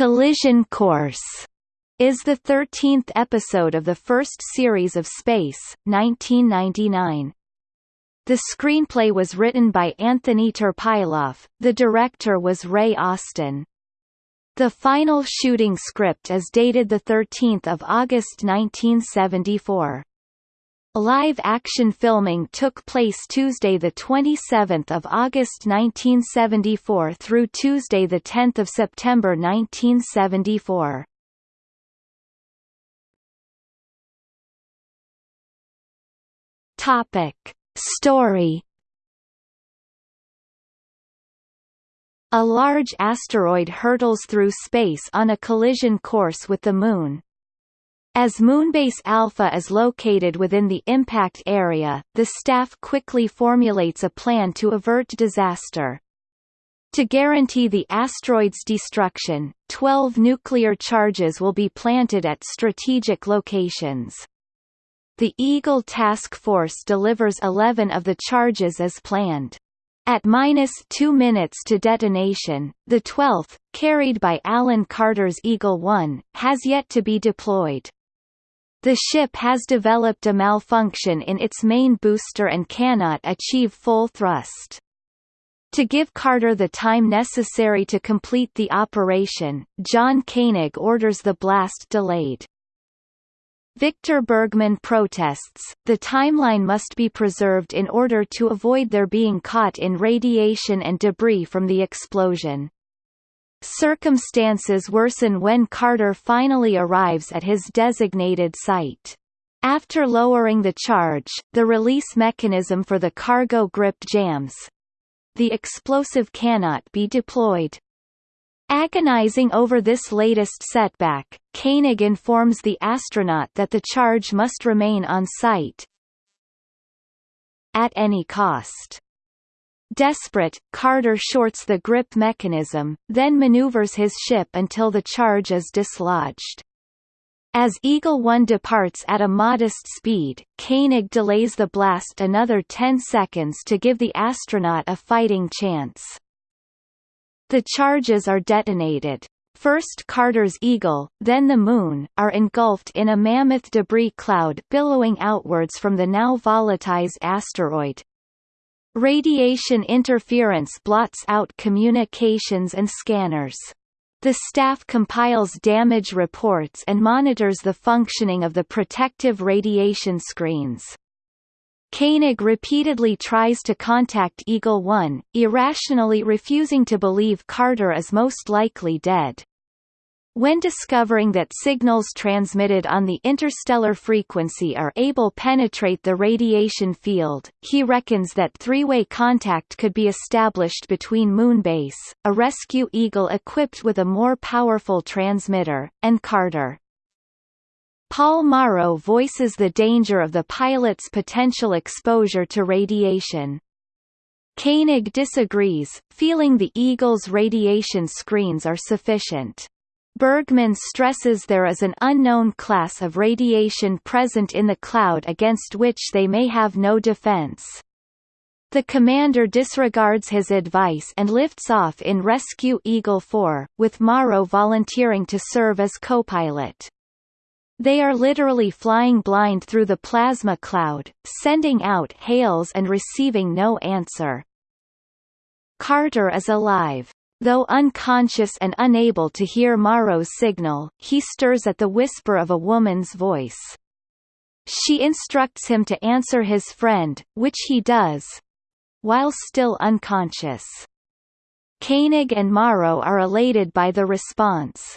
Collision Course is the 13th episode of the first series of Space, 1999. The screenplay was written by Anthony Terpiloff, the director was Ray Austin. The final shooting script is dated 13 August 1974. Live-action filming took place Tuesday 27 August 1974 through Tuesday 10 September 1974. Topic. Story A large asteroid hurtles through space on a collision course with the Moon, as Moonbase Alpha is located within the impact area, the staff quickly formulates a plan to avert disaster. To guarantee the asteroid's destruction, 12 nuclear charges will be planted at strategic locations. The Eagle Task Force delivers 11 of the charges as planned. At minus two minutes to detonation, the 12th, carried by Alan Carter's Eagle 1, has yet to be deployed. The ship has developed a malfunction in its main booster and cannot achieve full thrust. To give Carter the time necessary to complete the operation, John Koenig orders the blast delayed. Victor Bergman protests, the timeline must be preserved in order to avoid their being caught in radiation and debris from the explosion. Circumstances worsen when Carter finally arrives at his designated site. After lowering the charge, the release mechanism for the cargo grip jams. The explosive cannot be deployed. Agonizing over this latest setback, Koenig informs the astronaut that the charge must remain on site at any cost. Desperate, Carter shorts the grip mechanism, then maneuvers his ship until the charge is dislodged. As Eagle 1 departs at a modest speed, Koenig delays the blast another 10 seconds to give the astronaut a fighting chance. The charges are detonated. First Carter's Eagle, then the Moon, are engulfed in a mammoth debris cloud billowing outwards from the now volatilized asteroid, Radiation interference blots out communications and scanners. The staff compiles damage reports and monitors the functioning of the protective radiation screens. Koenig repeatedly tries to contact Eagle 1, irrationally refusing to believe Carter is most likely dead. When discovering that signals transmitted on the interstellar frequency are able to penetrate the radiation field, he reckons that three-way contact could be established between Moonbase, a rescue Eagle equipped with a more powerful transmitter, and Carter. Paul Morrow voices the danger of the pilot's potential exposure to radiation. Koenig disagrees, feeling the Eagle's radiation screens are sufficient. Bergman stresses there is an unknown class of radiation present in the cloud against which they may have no defense. The commander disregards his advice and lifts off in Rescue Eagle 4, with Morrow volunteering to serve as co-pilot. They are literally flying blind through the plasma cloud, sending out hails and receiving no answer. Carter is alive. Though unconscious and unable to hear Morrow's signal, he stirs at the whisper of a woman's voice. She instructs him to answer his friend, which he does while still unconscious. Koenig and Morrow are elated by the response.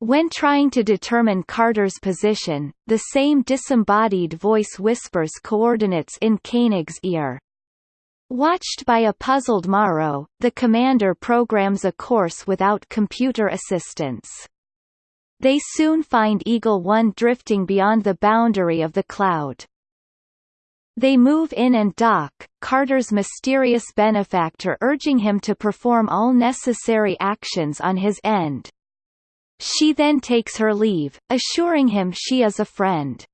When trying to determine Carter's position, the same disembodied voice whispers coordinates in Koenig's ear. Watched by a puzzled Morrow, the commander programs a course without computer assistance. They soon find Eagle 1 drifting beyond the boundary of the cloud. They move in and dock, Carter's mysterious benefactor urging him to perform all necessary actions on his end. She then takes her leave, assuring him she is a friend.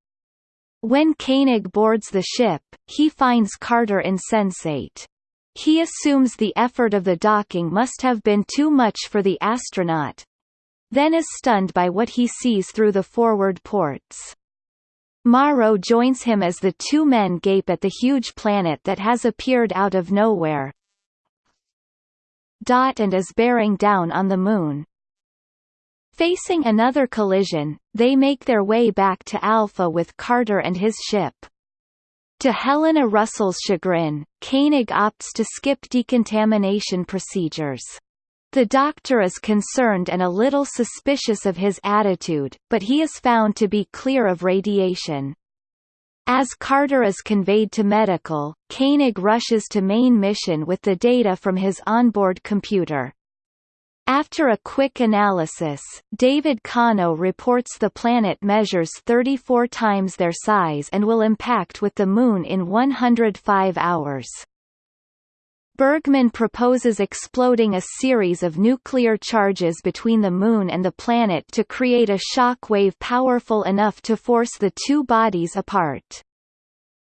When Koenig boards the ship, he finds Carter insensate. He assumes the effort of the docking must have been too much for the astronaut. then is stunned by what he sees through the forward ports. Morrow joins him as the two men gape at the huge planet that has appeared out of nowhere. And is bearing down on the Moon. Facing another collision, they make their way back to Alpha with Carter and his ship. To Helena Russell's chagrin, Koenig opts to skip decontamination procedures. The doctor is concerned and a little suspicious of his attitude, but he is found to be clear of radiation. As Carter is conveyed to medical, Koenig rushes to main mission with the data from his onboard computer. After a quick analysis, David Kano reports the planet measures 34 times their size and will impact with the Moon in 105 hours. Bergman proposes exploding a series of nuclear charges between the Moon and the planet to create a shock wave powerful enough to force the two bodies apart.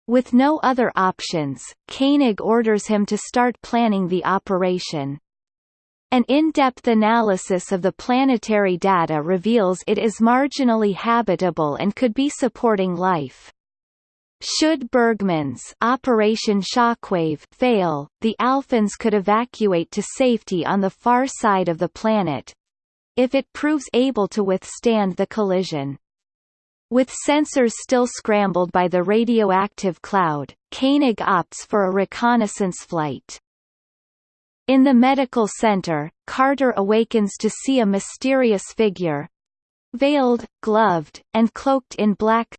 With no other options, Koenig orders him to start planning the operation. An in-depth analysis of the planetary data reveals it is marginally habitable and could be supporting life. Should Bergman's Operation Shockwave fail, the Alphans could evacuate to safety on the far side of the planet if it proves able to withstand the collision. With sensors still scrambled by the radioactive cloud, Koenig opts for a reconnaissance flight. In the medical center, Carter awakens to see a mysterious figure veiled, gloved, and cloaked in black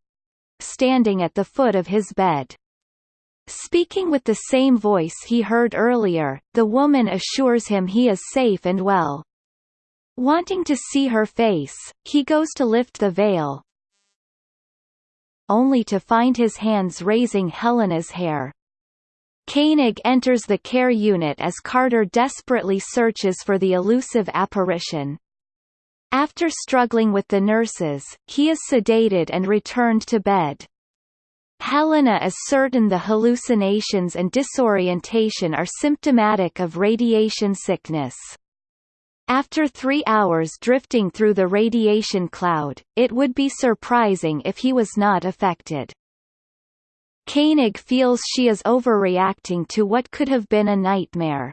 standing at the foot of his bed. Speaking with the same voice he heard earlier, the woman assures him he is safe and well. Wanting to see her face, he goes to lift the veil, only to find his hands raising Helena's hair. Koenig enters the care unit as Carter desperately searches for the elusive apparition. After struggling with the nurses, he is sedated and returned to bed. Helena is certain the hallucinations and disorientation are symptomatic of radiation sickness. After three hours drifting through the radiation cloud, it would be surprising if he was not affected. Koenig feels she is overreacting to what could have been a nightmare.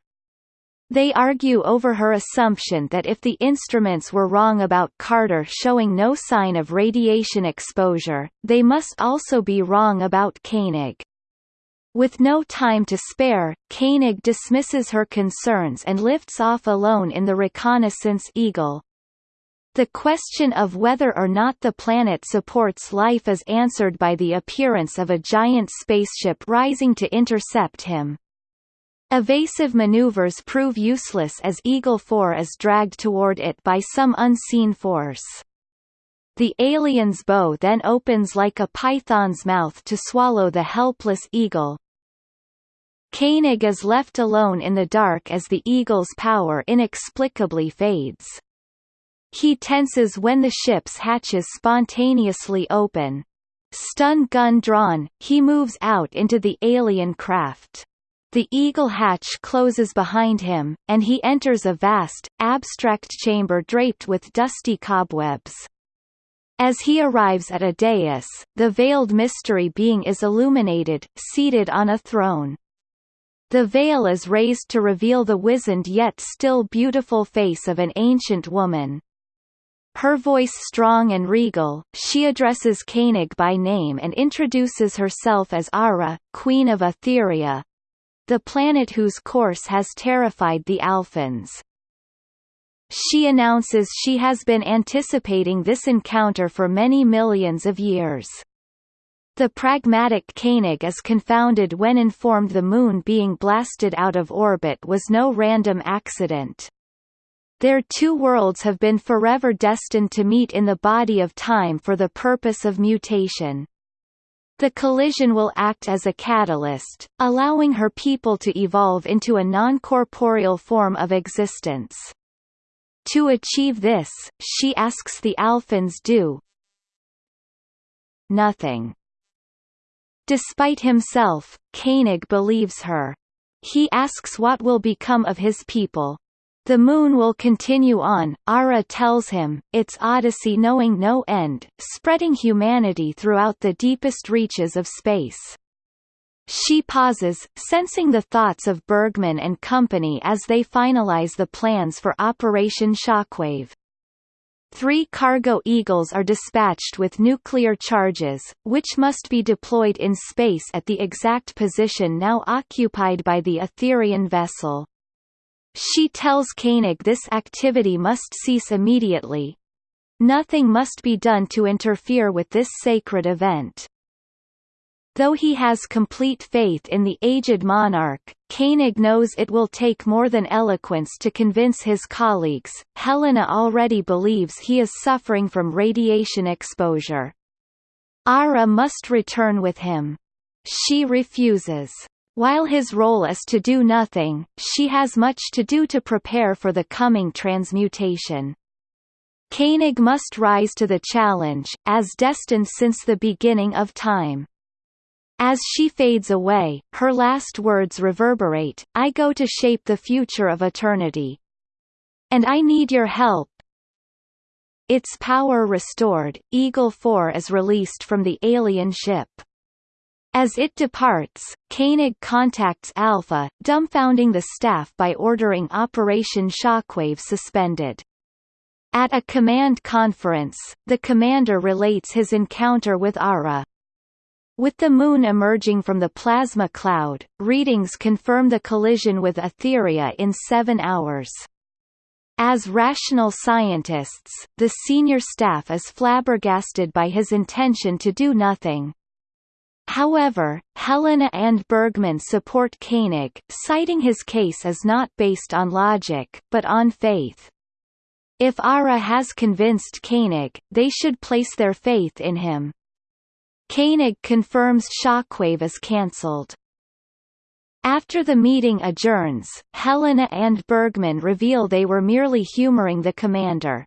They argue over her assumption that if the instruments were wrong about Carter showing no sign of radiation exposure, they must also be wrong about Koenig. With no time to spare, Koenig dismisses her concerns and lifts off alone in the reconnaissance Eagle. The question of whether or not the planet supports life is answered by the appearance of a giant spaceship rising to intercept him. Evasive maneuvers prove useless as Eagle 4 is dragged toward it by some unseen force. The alien's bow then opens like a python's mouth to swallow the helpless eagle. Koenig is left alone in the dark as the eagle's power inexplicably fades. He tenses when the ship's hatches spontaneously open. Stun gun drawn, he moves out into the alien craft. The eagle hatch closes behind him, and he enters a vast, abstract chamber draped with dusty cobwebs. As he arrives at a dais, the veiled mystery being is illuminated, seated on a throne. The veil is raised to reveal the wizened yet still beautiful face of an ancient woman. Her voice strong and regal, she addresses Koenig by name and introduces herself as Ara, Queen of Astheria, the planet whose course has terrified the Alphans. She announces she has been anticipating this encounter for many millions of years. The pragmatic Koenig is confounded when informed the Moon being blasted out of orbit was no random accident. Their two worlds have been forever destined to meet in the body of time for the purpose of mutation. The collision will act as a catalyst, allowing her people to evolve into a non-corporeal form of existence. To achieve this, she asks the Alphans do nothing. Despite himself, Koenig believes her. He asks what will become of his people. The moon will continue on, Ara tells him, its odyssey knowing no end, spreading humanity throughout the deepest reaches of space. She pauses, sensing the thoughts of Bergman and company as they finalize the plans for Operation Shockwave. Three cargo Eagles are dispatched with nuclear charges, which must be deployed in space at the exact position now occupied by the Astherian vessel. She tells Koenig this activity must cease immediately. Nothing must be done to interfere with this sacred event. Though he has complete faith in the aged monarch, Koenig knows it will take more than eloquence to convince his colleagues. Helena already believes he is suffering from radiation exposure. Ara must return with him. She refuses. While his role is to do nothing, she has much to do to prepare for the coming transmutation. Koenig must rise to the challenge, as destined since the beginning of time. As she fades away, her last words reverberate, I go to shape the future of eternity. And I need your help. Its power restored, Eagle 4 is released from the alien ship. As it departs, Koenig contacts Alpha, dumbfounding the staff by ordering Operation Shockwave suspended. At a command conference, the commander relates his encounter with Ara. With the Moon emerging from the plasma cloud, readings confirm the collision with Astheria in seven hours. As rational scientists, the senior staff is flabbergasted by his intention to do nothing. However, Helena and Bergman support Koenig, citing his case as not based on logic, but on faith. If Ara has convinced Koenig, they should place their faith in him. Koenig confirms Shockwave is cancelled. After the meeting adjourns, Helena and Bergman reveal they were merely humoring the commander.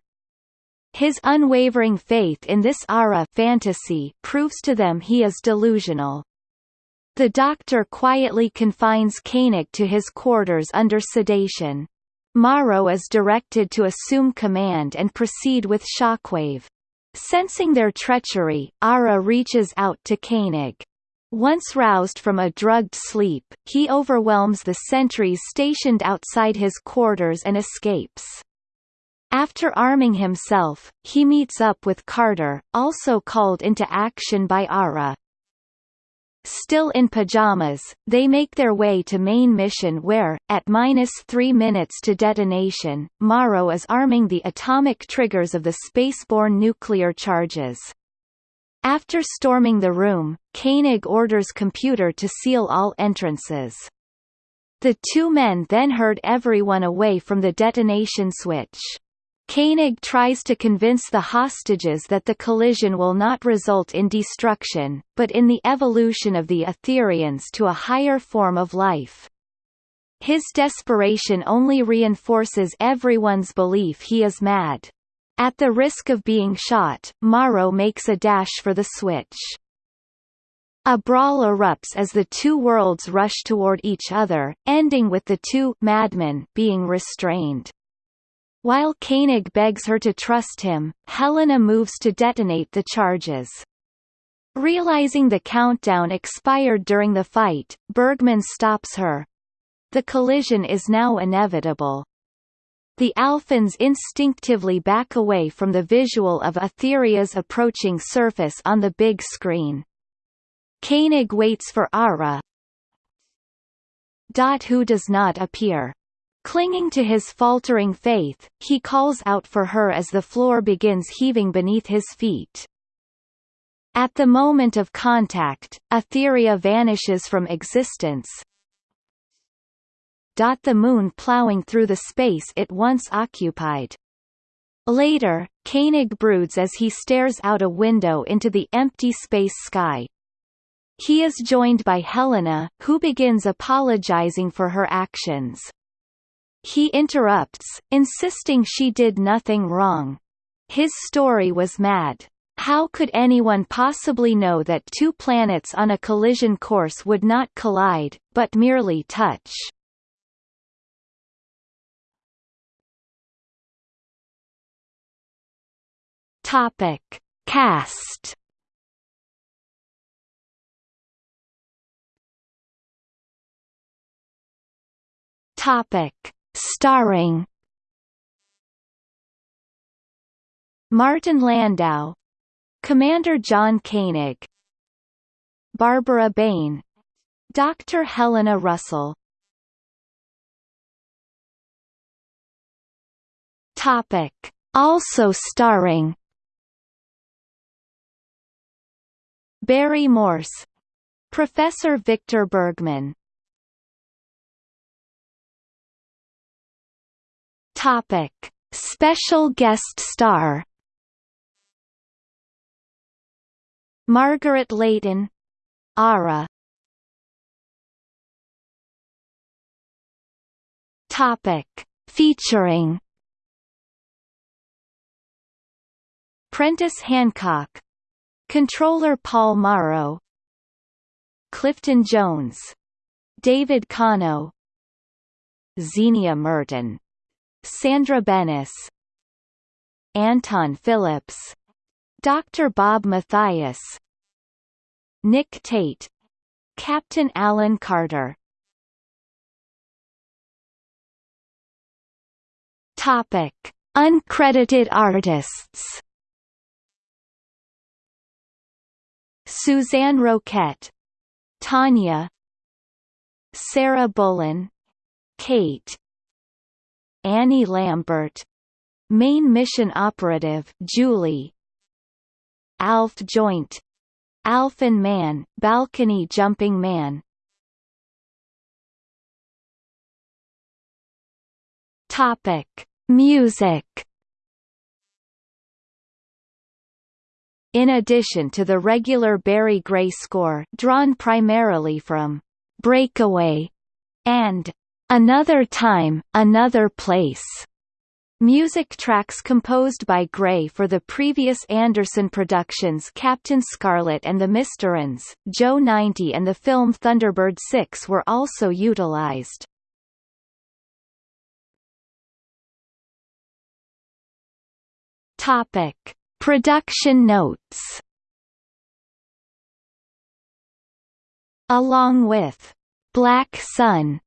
His unwavering faith in this Ara fantasy proves to them he is delusional. The doctor quietly confines Koenig to his quarters under sedation. Morrow is directed to assume command and proceed with Shockwave. Sensing their treachery, Ara reaches out to Koenig. Once roused from a drugged sleep, he overwhelms the sentries stationed outside his quarters and escapes. After arming himself, he meets up with Carter, also called into action by Ara. Still in pajamas, they make their way to main mission where, at minus three minutes to detonation, Morrow is arming the atomic triggers of the spaceborne nuclear charges. After storming the room, Koenig orders computer to seal all entrances. The two men then herd everyone away from the detonation switch. Koenig tries to convince the hostages that the collision will not result in destruction, but in the evolution of the Astherians to a higher form of life. His desperation only reinforces everyone's belief he is mad. At the risk of being shot, Morrow makes a dash for the switch. A brawl erupts as the two worlds rush toward each other, ending with the two madmen being restrained. While Koenig begs her to trust him, Helena moves to detonate the charges. Realizing the countdown expired during the fight, Bergman stops her. The collision is now inevitable. The Alphans instinctively back away from the visual of Astheria's approaching surface on the big screen. Koenig waits for Ara, who does not appear. Clinging to his faltering faith, he calls out for her as the floor begins heaving beneath his feet. At the moment of contact, Astheria vanishes from existence. The moon plowing through the space it once occupied. Later, Koenig broods as he stares out a window into the empty space sky. He is joined by Helena, who begins apologizing for her actions. He interrupts, insisting she did nothing wrong. His story was mad. How could anyone possibly know that two planets on a collision course would not collide, but merely touch? Topic: Cast. Topic: Starring. Martin Landau, Commander John Koenig, Barbara Bain, Dr. Helena Russell. Topic: Also starring Barry Morse, Professor Victor Bergman. Topic: Special guest star. Margaret Leighton, Ara. Topic: Featuring Prentice Hancock Controller Paul Morrow Clifton Jones David Kano Zienia Merton Sandra Benes Anton Phillips Dr. Bob Matthias Nick Tate Captain Alan Carter Topic Uncredited artists Suzanne Roquette Tanya Sarah Bullen Kate Annie Lambert. Main Mission Operative Julie. Alf Joint. Alphan Man Balcony Jumping Man. Topic. Music. In addition to the regular Barry Gray score drawn primarily from Breakaway and Another Time, Another Place, Music tracks composed by Gray for the previous Anderson productions Captain Scarlet and the Mysterons, Joe 90 and the film Thunderbird 6 were also utilized. Topic. Production notes. Along with Black Sun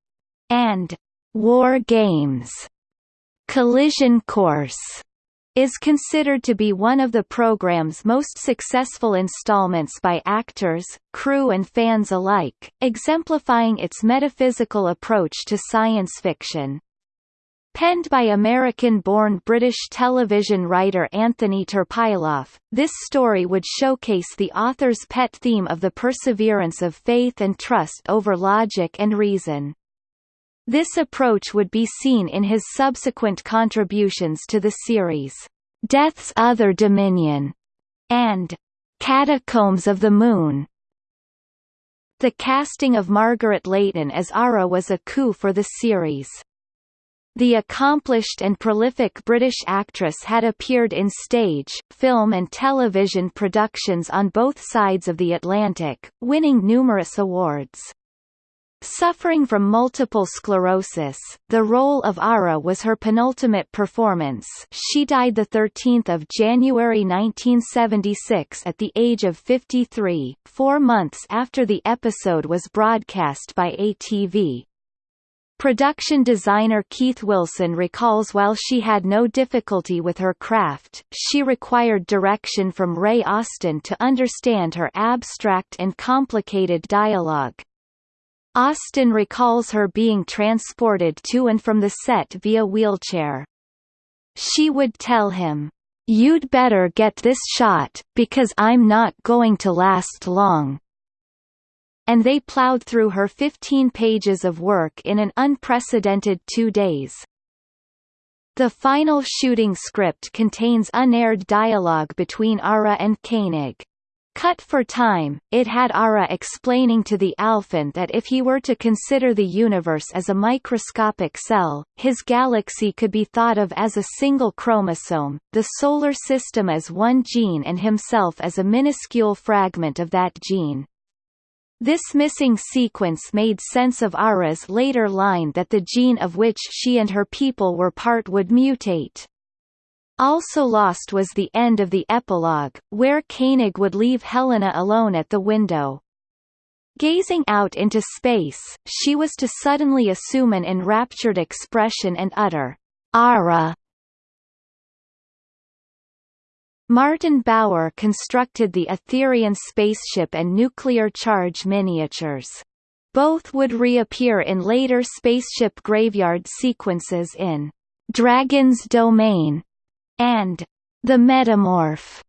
and War Games, Collision Course is considered to be one of the program's most successful installments by actors, crew and fans alike, exemplifying its metaphysical approach to science fiction. Penned by American-born British television writer Anthony Terpiloff, this story would showcase the author's pet theme of the perseverance of faith and trust over logic and reason. This approach would be seen in his subsequent contributions to the series, Death's Other Dominion, and Catacombs of the Moon. The casting of Margaret Leighton as Ara was a coup for the series. The accomplished and prolific British actress had appeared in stage, film and television productions on both sides of the Atlantic, winning numerous awards. Suffering from multiple sclerosis, the role of Ara was her penultimate performance she died 13 January 1976 at the age of 53, four months after the episode was broadcast by ATV. Production designer Keith Wilson recalls while she had no difficulty with her craft, she required direction from Ray Austin to understand her abstract and complicated dialogue. Austin recalls her being transported to and from the set via wheelchair. She would tell him, You'd better get this shot, because I'm not going to last long and they plowed through her 15 pages of work in an unprecedented two days. The final shooting script contains unaired dialogue between Ara and Koenig. Cut for time, it had Ara explaining to the Alphan that if he were to consider the universe as a microscopic cell, his galaxy could be thought of as a single chromosome, the solar system as one gene and himself as a minuscule fragment of that gene. This missing sequence made sense of Ara's later line that the gene of which she and her people were part would mutate. Also lost was the end of the epilogue, where Koenig would leave Helena alone at the window. Gazing out into space, she was to suddenly assume an enraptured expression and utter, Ara! Martin Bower constructed the Astherian spaceship and nuclear charge miniatures. Both would reappear in later spaceship graveyard sequences in Dragon's Domain and The Metamorph.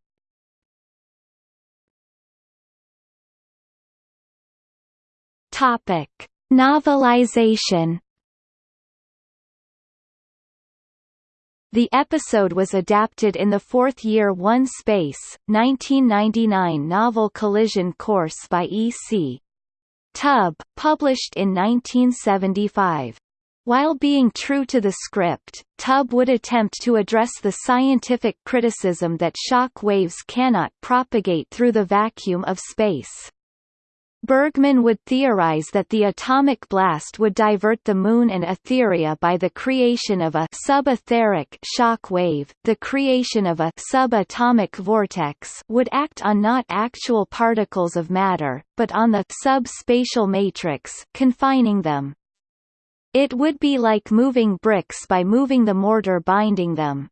Topic: Novelization. The episode was adapted in the fourth year One Space, 1999 novel Collision Course by E.C. Tubb, published in 1975. While being true to the script, Tubb would attempt to address the scientific criticism that shock waves cannot propagate through the vacuum of space. Bergman would theorize that the atomic blast would divert the Moon and Astheria by the creation of a subetheric shock wave. The creation of a subatomic vortex would act on not actual particles of matter, but on the subspatial matrix, confining them. It would be like moving bricks by moving the mortar binding them.